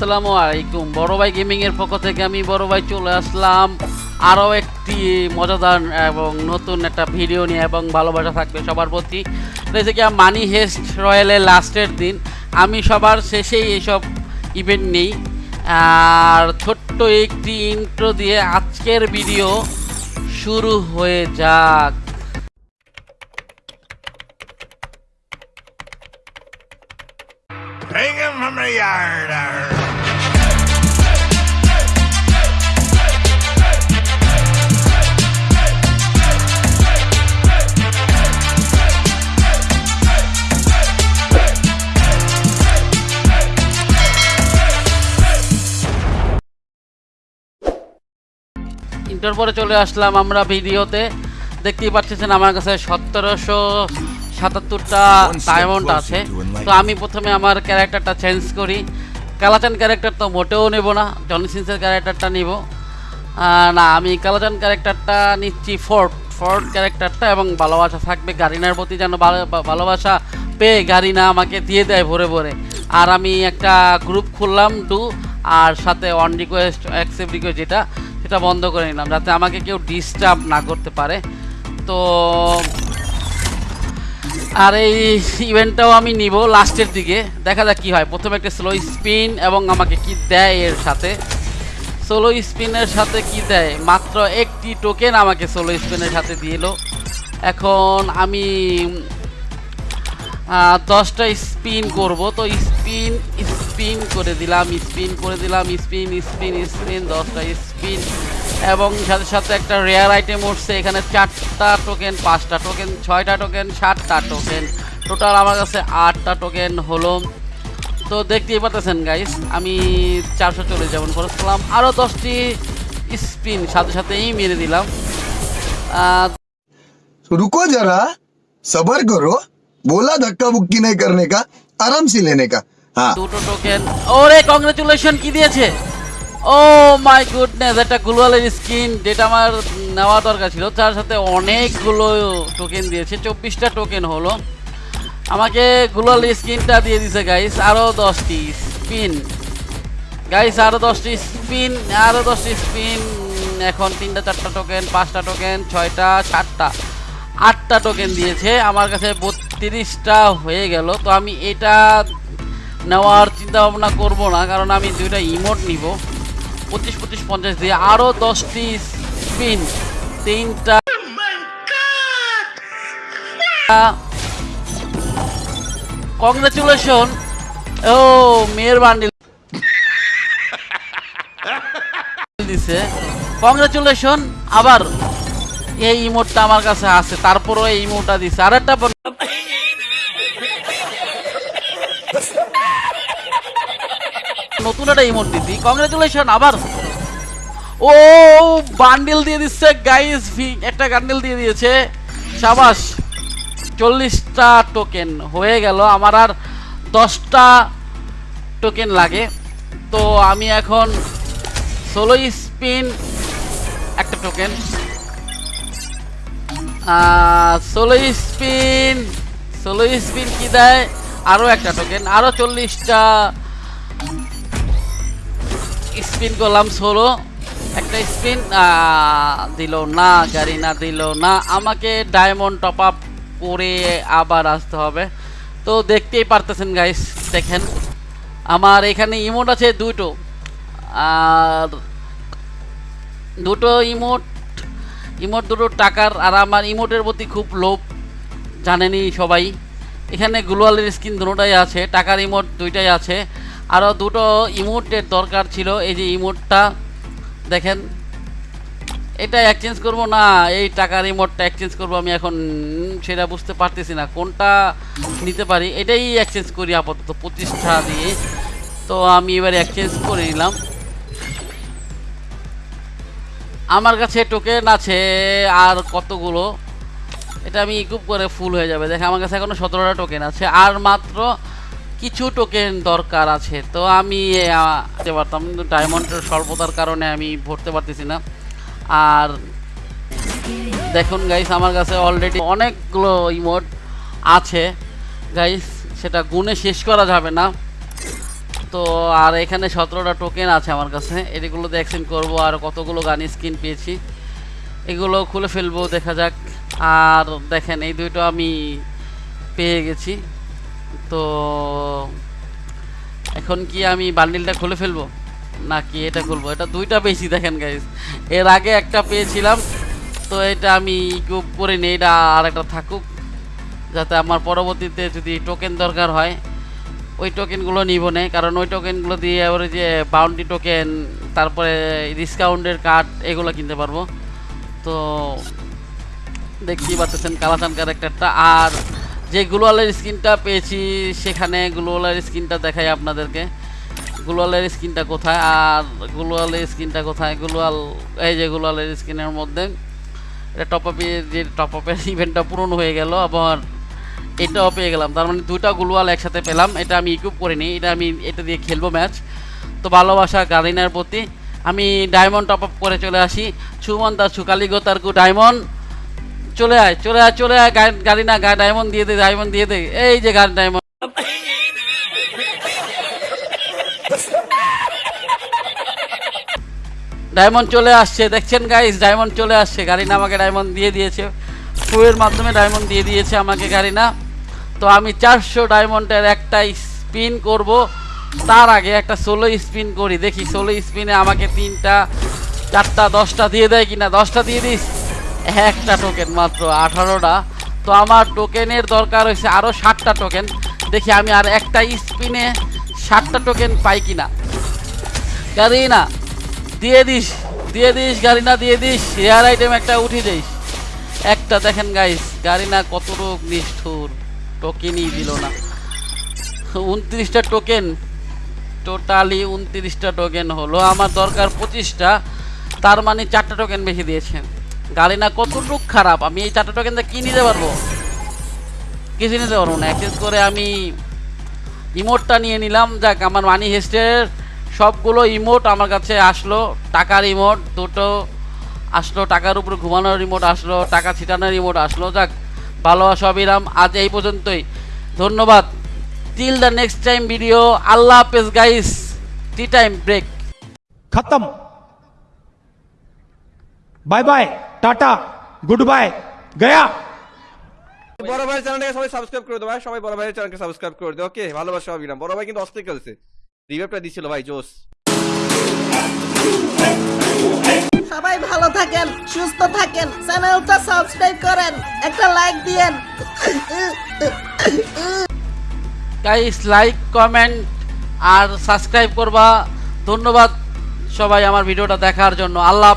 আসসালামু আলাইকুম। বড় ভাই গেমিং এর পক্ষ থেকে আমি বড় ভাই চলে আসলাম আরও একটি মজাদার এবং নতুন একটা ভিডিও নিয়ে এবং ভালোবাসা থাকবে সবার প্রতি। রয়েছে মানি হেস্ট রয়্যালের লাস্টের দিন। আমি সবার শেষেই এইসব ইভেন্ট নেই। আর ছোট্ট একটি ইন্ট্রো দিয়ে আজকের ভিডিও শুরু হয়ে যাক। Bring him from the yard. Inter পরে চলে আসলাম আমরা ভিডিওতে। দেখতেই পাচ্ছেন আমার কাছে সতেরোশো সাতাত্তরটা ডায়মন্ড আছে। তো আমি প্রথমে আমার ক্যারেক্টারটা চেঞ্জ করি। কালাচান ক্যারেক্টার তো মোটেও নেব না জনি সিন্সের ক্যারেক্টারটা নিব। না আমি কালাচান ক্যারেক্টারটা নিচ্ছি ফোর্ট ফোর্ট ক্যারেক্টারটা এবং ভালোবাসা থাকবে গারিনার প্রতি যেন ভালো- ভালোবাসা পেয়ে গারিনা আমাকে দিয়ে দেয় ভরে ভরে। আর আমি একটা গ্রুপ খুললাম ডু আর সাথে অন রিকোয়েস্ট অ্যাকসেপ্ট রিকোয়েস্ট যেটা সেটা বন্ধ করে নিলাম, যাতে আমাকে কেউ ডিস্টার্ব না করতে পারে। তো, আর এই ইভেন্টটাও আমি নিব লাস্টের দিকে। দেখা যাক কী হয়। প্রথমে একটা স্লো স্পিন এবং আমাকে কি দেয় এর সাথে। সোলো স্পিনের সাথে কি দেয়? মাত্র একটি টোকেন আমাকে সোলো স্পিনের সাথে দিল এখন আমি দশটা স্পিন করব। তো স্পিন স্পিন করে দিলাম স্পিন করে দিলাম স্পিন স্পিন স্পিন দশটা স্পিন এবং সাথে সাথে একটা রেয়ার আইটেম উঠছে এখানে চারটা টোকেন পাঁচটা টোকেন ছয়টা টোকেন সাতটা টোকেন টোটাল আমার কাছে আটটা টোকেন হলো তো দেখতেই পাচ্ছেন গাইস আমি চারশো চল্লিশ যেমন করেছিলাম আরও দশটি স্পিন সাথে সাথেই মেরে দিলাম আহ, तो रुको जरा सबर करो बोला धक्का बुक्की नहीं करने का आराम से लेने का हाँ দুটো টোকেন ওরে কংগ্রেচুলেশন কি দিয়েছে? ও মাই গুডনেস একটা গ্লোয়ালের স্কিন যেটা আমার নেওয়া দরকার ছিল। তার সাথে অনেকগুলো টোকেন দিয়েছে। চব্বিশটা টোকেন হলো। আমাকে গ্লোয়াল স্কিনটা দিয়ে দিছে গাইস আরও দশটি স্পিন গাইস আরও দশটি স্পিন আরও দশটি স্পিন এখন তিনটা, চারটা টোকেন পাঁচটা টোকেন ছয়টা, সাতটা, আটটা টোকেন দিয়েছে। আমার কাছে বত্রিশটা হয়ে গেল। তো আমি এটা নেওয়ার চিন্তা ভাবনা করব না, কারণ আমি দুইটা ইমোট নিব। পঁচিশ পঁচিশ, পঞ্চাশ দিয়ে আরও দশটি স্পিন তিনটা কংগ্রেচুলেশন ও, মেয়ের বান্ডিল দিছে। কংগ্রেচুলেশন আবার এই ইমোটটা আমার কাছে আছে, তারপরও এই ইমোটটা দিছে। আর একটা নতুন একটা ইমোট দিছি কংগ্রেচুলেশন আবার। ও বান্ডিল দিয়ে দিচ্ছে গাইস একটা গান্ডিল দিয়ে দিয়েছে। সাবাস, চল্লিশটা টোকেন হয়ে গেল। আমার আর দশটা টোকেন লাগে। তো আমি এখন ষোলো স্পিন একটা টোকেন ষোলো স্পিন ষোলো স্পিন কি দেয়? আরও একটা টোকেন আরও চল্লিশটা স্পিন করলাম ষোলো একটা স্পিন দিল না গাড়ি না দিল না। আমাকে ডায়মন্ড টপ আপ করে আবার আসতে হবে। তো দেখতেই পারতেছেন গাইস দেখেন। আমার এখানে ইমোট আছে দুটো। আর দুটো ইমোট ইমোট দুটো টাকার, আর আমার ইমোটের প্রতি খুব লোভ, জানেনই সবাই। এখানে গ্লোয়ালের স্কিন দুটোটাই আছে, টাকার ইমোট দুইটাই আছে। আরও দুটো ইমোটের দরকার ছিল। এই যে ইমোটটা, দেখেন, এটা এক্সচেঞ্জ করব না, এই টাকার ইমোটটা এক্সচেঞ্জ করব আমি এখন, সেটা বুঝতে পারতেছি না, কোনটা নিতে পারি? এটাই এক্সচেঞ্জ করি আপাতত প্রতিষ্ঠা দিয়ে। তো আমি এবার এক্সচেঞ্জ করে নিলাম। আমার কাছে টোকেন আছে আর কতগুলো? এটা আমি ইকুপ করে ফুল হয়ে যাবে। দেখে আমার কাছে এখনও সতেরোটা টোকেন আছে। আর মাত্র কিছু টোকেন দরকার আছে। তো আমি পারতাম ডায়মন্ডের স্বল্পতার কারণে আমি ভরতে পারতেছি না। আর দেখুন গাইস আমার কাছে অলরেডি অনেকগুলো ইমোট আছে। গাইস সেটা গুণে শেষ করা যাবে না। তো, আর এখানে সতেরোটা টোকেন আছে আমার কাছে। এগুলো দিয়ে এক্সচেঞ্জ করব, আর কতগুলো গান স্কিন পেয়েছি। এগুলো খুলে ফেলব, দেখা যাক। আর দেখেন, এই দুইটা আমি পেয়ে গেছি। তো এখন কি আমি বান্ডিলটা খুলে ফেলব? নাকি এটা খুলবো? এটা দুইটা পেয়েছি, দেখেন গাইজ এর আগে একটা পেয়েছিলাম, তো এটা আমি ইকুপ করে নিই, এটা আর একটা থাকুক, যাতে আমার পরবর্তীতে যদি টোকেন দরকার হয়, ওই টোকেনগুলো নিব না। কারণ ওই টোকেনগুলো দিয়ে আবার যে বাউন্ডি টোকেন তারপরে ডিসকাউন্টের কার্ড এগুলো কিনতে পারব। তো দেখতেই পাচ্ছেন কালাচান ক্যারেক্টারটা আর যে গ্লোয়ালের স্কিনটা পেয়েছি, সেখানে গ্লোয়ালের স্কিনটা দেখাই আপনাদেরকে। গ্লোয়ালের স্কিনটা কোথায়? আর গ্লোয়ালের স্কিনটা কোথায়? গ্লোয়াল, এই যে গ্লোয়ালের স্কিনের মধ্যে, এটা টপ আপের যে টপ আপের ইভেন্টটা পূরণ হয়ে গেল, আবার এটাও পেয়ে গেলাম। তার মানে দুইটা গ্লোয়াল একসাথে পেলাম। এটা আমি ইকুইপ করিনি, এটা আমি, এটা দিয়ে খেলব ম্যাচ তো ভালোবাসা গালিনার প্রতি। আমি ডায়মন্ড টপ আপ করে চলে আসি। ছুমন তার ছুকালিগো তার ডায়মন্ড চলে আয় চলে আয় চলে আয় গাড়ি- না, গা ডায়মন্ড দিয়ে দে ডায়মন্ড দিয়ে দে। এই যে গাড়ি ডায়মন্ড ডায়মন্ড চলে আসছে, দেখছেন গাইস ডায়মন্ড চলে আসছে। গাড়ি না আমাকে ডায়মন্ড দিয়ে দিয়েছে। ফুয়ের মাধ্যমে ডায়মন্ড দিয়ে দিয়েছে আমাকে গাড়ি না। তো আমি চারশো ডায়মন্ডের একটা স্পিন করব। তার আগে একটা ষোলো স্পিন করি। দেখি ষোলো স্পিনে আমাকে তিনটা, চারটা, দশটা দিয়ে দেয় কিনা? দশটা দিয়ে দিস। একটা টোকেন মাত্র, আঠারোটা। তো আমার টোকেনের দরকার হয়েছে আরও ষাটটা টোকেন দেখি আমি আর একটা স্পিনে ষাটটা টোকেন পাই গাড়ি না দিয়ে দিস দিয়ে দিস গাড়ি না দিয়ে দিস। রেয়ার আইটেম একটা উঠে দিস একটা দেখেন গাইস গাড়ি না কত রোগ নিষ্ঠুর। টোকেনই দিল না। উনত্রিশটা টোকেন টোটালি উনত্রিশটা টোকেন হলো। আমার দরকার পঁচিশটা, তার মানে চারটা টোকেন বেশি দিয়েছেন। গাড়ি না কতটুক খারাপ, আমি এই চারটা টোকেন কি নিতে পারব? কিছু নিতে পারব না। এক্সেস করে আমি ইমোটটা নিয়ে নিলাম। যাক, আমার মানি হেস্টের সবগুলো ইমোট আমার কাছে আসলো, টাকার ইমোট দুটো আসলো, টাকার উপর ঘুমানোর রিমোট আসলো, টাকা ছিটানোর রিমোট আসলো। যাক, ভালো সবিরাম আজ এই পর্যন্তই। ধন্যবাদ। Till the next time video আল্লাহ হাফেজ গাইস টি টাইম ব্রেক খতম। বাই বাই টাটা গুড বাই গয়া বড় ভাই চ্যানেলটাকে সবাই সাবস্ক্রাইব করে দাও ভাই সবাই বড় ভাইয়ের চ্যানেলকে সাবস্ক্রাইব করে দাও ওকে? ভালোবাসা হবে না বড় ভাই কিন্তু অস্থির খেলছে। রিভাইভটা দিছিল ভাই জোস সবাই ভালো থাকেন সুস্থ থাকেন চ্যানেলটা সাবস্ক্রাইব করেন একটা লাইক দিয়েন। গাইস লাইক কমেন্ট আর সাবস্ক্রাইব করবা। ধন্যবাদ সবাই আমার ভিডিওটা দেখার জন্য। আল্লাহ